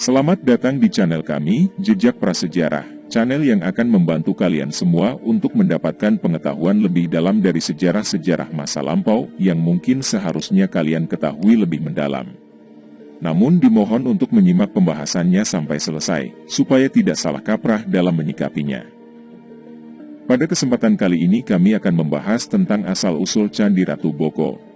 Selamat datang di channel kami, Jejak Prasejarah, channel yang akan membantu kalian semua untuk mendapatkan pengetahuan lebih dalam dari sejarah-sejarah masa lampau yang mungkin seharusnya kalian ketahui lebih mendalam. Namun dimohon untuk menyimak pembahasannya sampai selesai, supaya tidak salah kaprah dalam menyikapinya. Pada kesempatan kali ini kami akan membahas tentang asal-usul Candi Ratu Boko.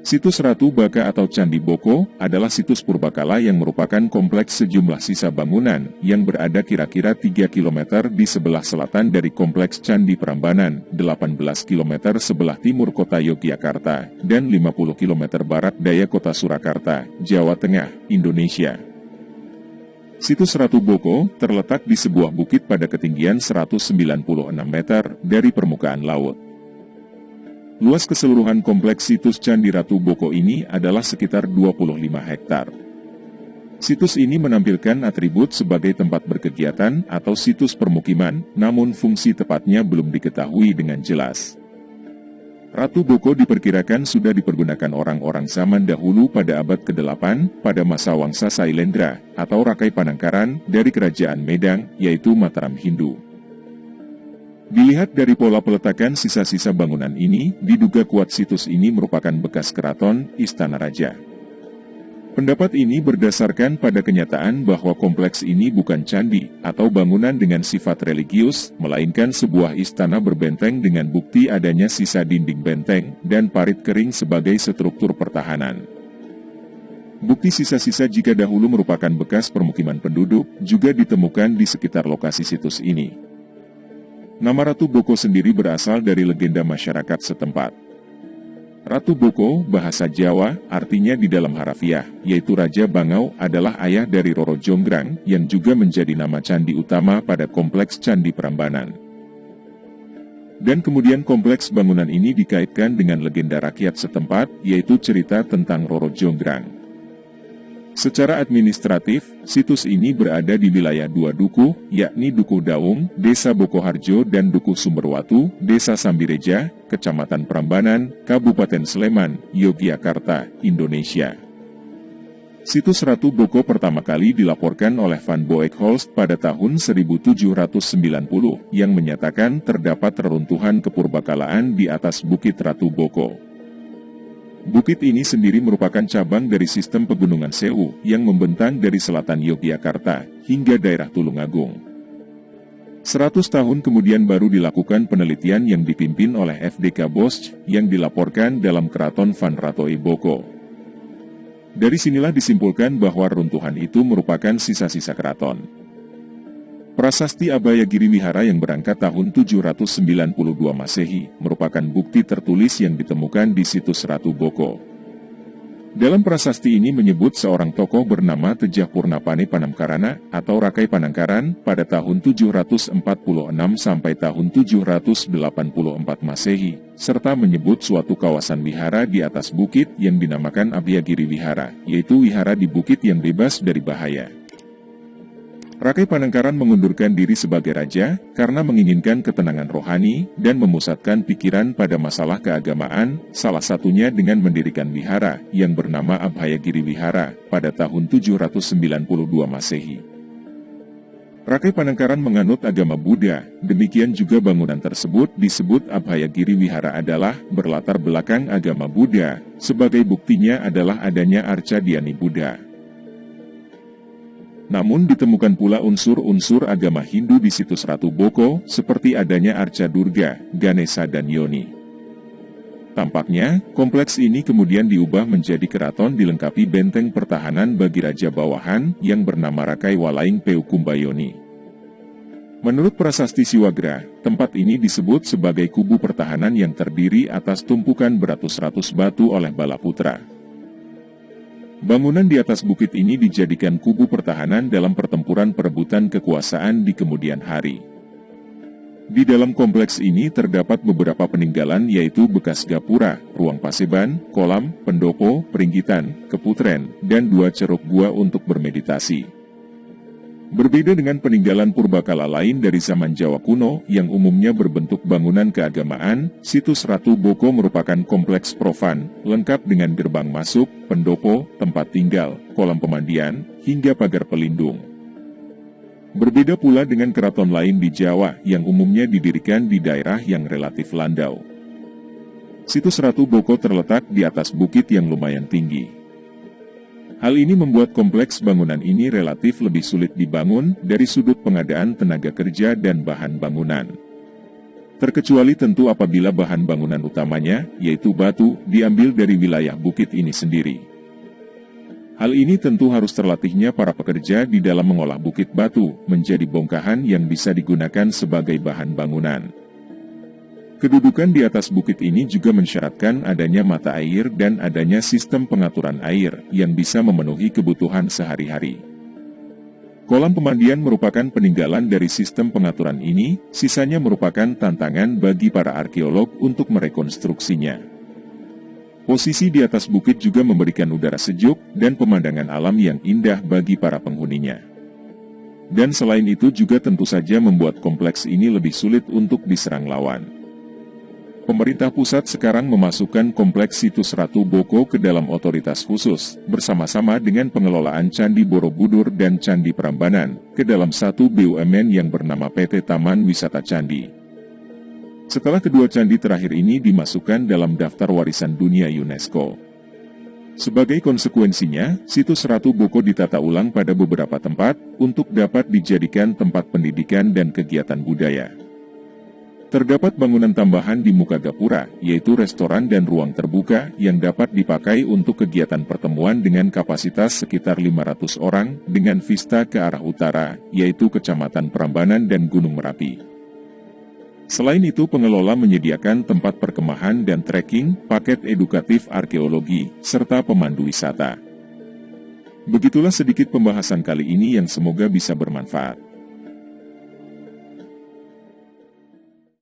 Situs Ratu Baka atau Candi Boko adalah situs purbakala yang merupakan kompleks sejumlah sisa bangunan yang berada kira-kira 3 km di sebelah selatan dari kompleks Candi Prambanan, 18 km sebelah timur kota Yogyakarta, dan 50 km barat daya kota Surakarta, Jawa Tengah, Indonesia. Situs Ratu Boko terletak di sebuah bukit pada ketinggian 196 meter dari permukaan laut. Luas keseluruhan kompleks situs Candi Ratu Boko ini adalah sekitar 25 hektar. Situs ini menampilkan atribut sebagai tempat berkegiatan atau situs permukiman, namun fungsi tepatnya belum diketahui dengan jelas. Ratu Boko diperkirakan sudah dipergunakan orang-orang zaman dahulu pada abad ke-8 pada masa Wangsa Sailendra atau Rakai Panangkaran dari Kerajaan Medang, yaitu Mataram Hindu. Dilihat dari pola peletakan sisa-sisa bangunan ini, diduga kuat situs ini merupakan bekas keraton, istana raja. Pendapat ini berdasarkan pada kenyataan bahwa kompleks ini bukan candi atau bangunan dengan sifat religius, melainkan sebuah istana berbenteng dengan bukti adanya sisa dinding benteng dan parit kering sebagai struktur pertahanan. Bukti sisa-sisa jika dahulu merupakan bekas permukiman penduduk juga ditemukan di sekitar lokasi situs ini. Nama Ratu Boko sendiri berasal dari legenda masyarakat setempat. Ratu Boko, bahasa Jawa, artinya di dalam harafiah, yaitu Raja Bangau adalah ayah dari Roro Jonggrang, yang juga menjadi nama candi utama pada kompleks Candi Prambanan. Dan kemudian kompleks bangunan ini dikaitkan dengan legenda rakyat setempat, yaitu cerita tentang Roro Jonggrang. Secara administratif, situs ini berada di wilayah dua duku, yakni Duku Daung, Desa Bokoharjo dan Duku Sumberwatu, Desa Sambireja, Kecamatan Prambanan, Kabupaten Sleman, Yogyakarta, Indonesia. Situs Ratu Boko pertama kali dilaporkan oleh Van Boekholst pada tahun 1790 yang menyatakan terdapat reruntuhan kepurbakalaan di atas Bukit Ratu Boko. Bukit ini sendiri merupakan cabang dari sistem pegunungan Sewu yang membentang dari selatan Yogyakarta hingga daerah Tulungagung. 100 tahun kemudian baru dilakukan penelitian yang dipimpin oleh FDK Bosch yang dilaporkan dalam keraton Van Ratoi Boko. Dari sinilah disimpulkan bahwa runtuhan itu merupakan sisa-sisa keraton. Prasasti Abaya Giri Wihara yang berangkat tahun 792 Masehi merupakan bukti tertulis yang ditemukan di situs Ratu Boko. Dalam prasasti ini menyebut seorang tokoh bernama Tejah Purnapane Panamkarana atau Rakai Panangkaran pada tahun 746 sampai tahun 784 Masehi, serta menyebut suatu kawasan wihara di atas bukit yang dinamakan Abhyagiri Wihara, yaitu wihara di bukit yang bebas dari bahaya. Rakai Panangkaran mengundurkan diri sebagai raja karena menginginkan ketenangan rohani dan memusatkan pikiran pada masalah keagamaan, salah satunya dengan mendirikan wihara yang bernama Abhayagiri Wihara pada tahun 792 Masehi. Rakai Panangkaran menganut agama Buddha, demikian juga bangunan tersebut disebut Abhayagiri Wihara adalah berlatar belakang agama Buddha, sebagai buktinya adalah adanya Arca Diani Buddha. Namun ditemukan pula unsur-unsur agama Hindu di situs Ratu Boko, seperti adanya Arca Durga, Ganesha dan Yoni. Tampaknya, kompleks ini kemudian diubah menjadi keraton dilengkapi benteng pertahanan bagi Raja Bawahan yang bernama Rakai Walaing Peukumbayoni. Menurut prasasti Siwagra, tempat ini disebut sebagai kubu pertahanan yang terdiri atas tumpukan beratus-ratus batu oleh Balaputra. Bangunan di atas bukit ini dijadikan kubu pertahanan dalam pertempuran perebutan kekuasaan di kemudian hari. Di dalam kompleks ini terdapat beberapa peninggalan yaitu bekas gapura, ruang paseban, kolam, pendopo, peringgitan, keputren, dan dua ceruk gua untuk bermeditasi. Berbeda dengan peninggalan purbakala lain dari zaman Jawa kuno yang umumnya berbentuk bangunan keagamaan, situs Ratu Boko merupakan kompleks profan, lengkap dengan gerbang masuk, pendopo, tempat tinggal, kolam pemandian, hingga pagar pelindung. Berbeda pula dengan keraton lain di Jawa yang umumnya didirikan di daerah yang relatif landau. Situs Ratu Boko terletak di atas bukit yang lumayan tinggi. Hal ini membuat kompleks bangunan ini relatif lebih sulit dibangun dari sudut pengadaan tenaga kerja dan bahan bangunan. Terkecuali tentu apabila bahan bangunan utamanya, yaitu batu, diambil dari wilayah bukit ini sendiri. Hal ini tentu harus terlatihnya para pekerja di dalam mengolah bukit batu menjadi bongkahan yang bisa digunakan sebagai bahan bangunan. Kedudukan di atas bukit ini juga mensyaratkan adanya mata air dan adanya sistem pengaturan air yang bisa memenuhi kebutuhan sehari-hari. Kolam pemandian merupakan peninggalan dari sistem pengaturan ini, sisanya merupakan tantangan bagi para arkeolog untuk merekonstruksinya. Posisi di atas bukit juga memberikan udara sejuk dan pemandangan alam yang indah bagi para penghuninya. Dan selain itu juga tentu saja membuat kompleks ini lebih sulit untuk diserang lawan. Pemerintah pusat sekarang memasukkan kompleks situs Ratu Boko ke dalam otoritas khusus, bersama-sama dengan pengelolaan Candi Borobudur dan Candi Prambanan, ke dalam satu BUMN yang bernama PT Taman Wisata Candi. Setelah kedua candi terakhir ini dimasukkan dalam daftar warisan dunia UNESCO. Sebagai konsekuensinya, situs Ratu Boko ditata ulang pada beberapa tempat untuk dapat dijadikan tempat pendidikan dan kegiatan budaya. Terdapat bangunan tambahan di muka gapura, yaitu restoran dan ruang terbuka yang dapat dipakai untuk kegiatan pertemuan dengan kapasitas sekitar 500 orang dengan vista ke arah utara, yaitu Kecamatan Prambanan dan Gunung Merapi. Selain itu, pengelola menyediakan tempat perkemahan dan trekking, paket edukatif arkeologi, serta pemandu wisata. Begitulah sedikit pembahasan kali ini yang semoga bisa bermanfaat.